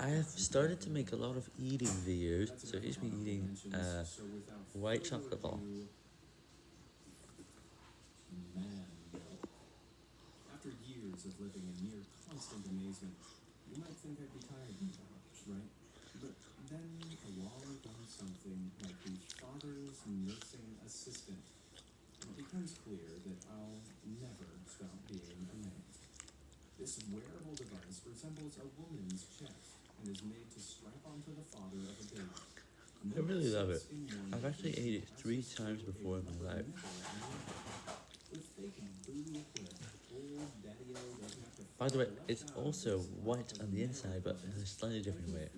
I have started to make a lot of eating videos, so here's me eating a white chocolate ball. Man, after years of living in near constant amazement, you might think I'd be tired now, right? But then along comes something like the father's nursing assistant. It becomes clear that I'll never stop being amazed. This wearable device resembles a woman's chest and is made to strap onto the father of a. I really love it. I've actually ate it three times before in my life. By the way, it's also white on the inside, but in a slightly different way.